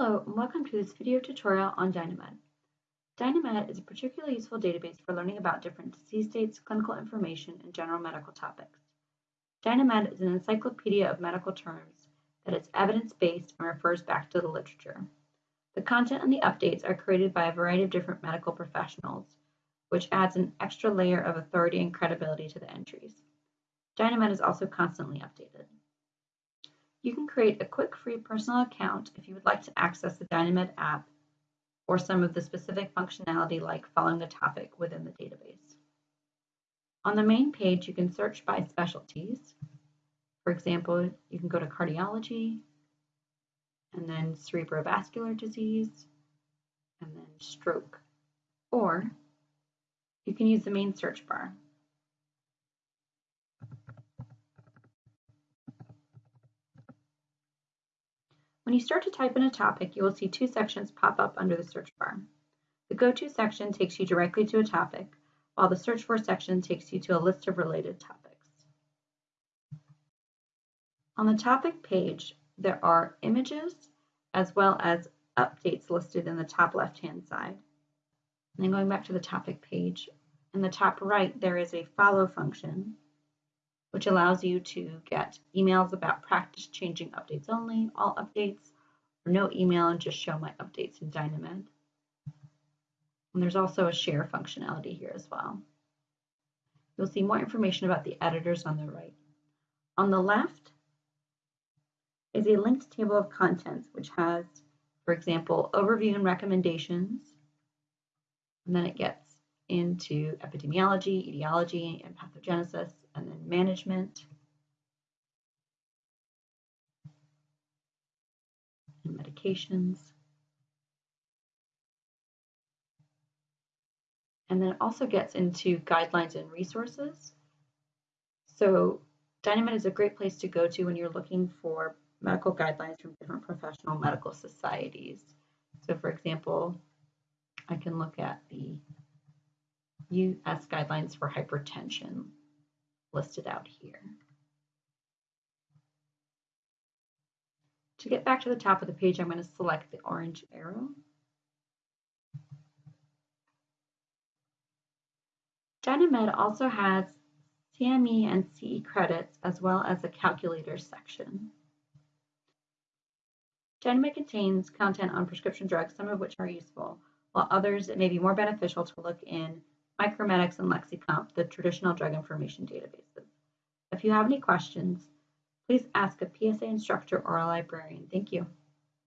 Hello and welcome to this video tutorial on Dynamed. Dynamed is a particularly useful database for learning about different disease states, clinical information, and general medical topics. Dynamed is an encyclopedia of medical terms that is evidence-based and refers back to the literature. The content and the updates are created by a variety of different medical professionals, which adds an extra layer of authority and credibility to the entries. Dynamed is also constantly updated. You can create a quick free personal account if you would like to access the Dynamed app or some of the specific functionality like following the topic within the database. On the main page, you can search by specialties. For example, you can go to cardiology, and then cerebrovascular disease, and then stroke. Or you can use the main search bar. When you start to type in a topic, you will see two sections pop up under the search bar. The Go To section takes you directly to a topic, while the Search For section takes you to a list of related topics. On the topic page, there are images as well as updates listed in the top left-hand side. And then going back to the topic page, in the top right, there is a follow function which allows you to get emails about practice changing updates only, all updates, or no email and just show my updates in Dynamed. And there's also a share functionality here as well. You'll see more information about the editors on the right. On the left is a linked table of contents, which has, for example, overview and recommendations. And then it gets into epidemiology, etiology, and pathogenesis, management. And medications. And then it also gets into guidelines and resources. So Dynamed is a great place to go to when you're looking for medical guidelines from different professional medical societies. So for example, I can look at the US guidelines for hypertension listed out here. To get back to the top of the page, I'm going to select the orange arrow. Dynamed also has CME and CE credits as well as a calculator section. Dynamed contains content on prescription drugs, some of which are useful, while others it may be more beneficial to look in Micromedex, and Lexicomp, the traditional drug information databases. If you have any questions, please ask a PSA instructor or a librarian. Thank you.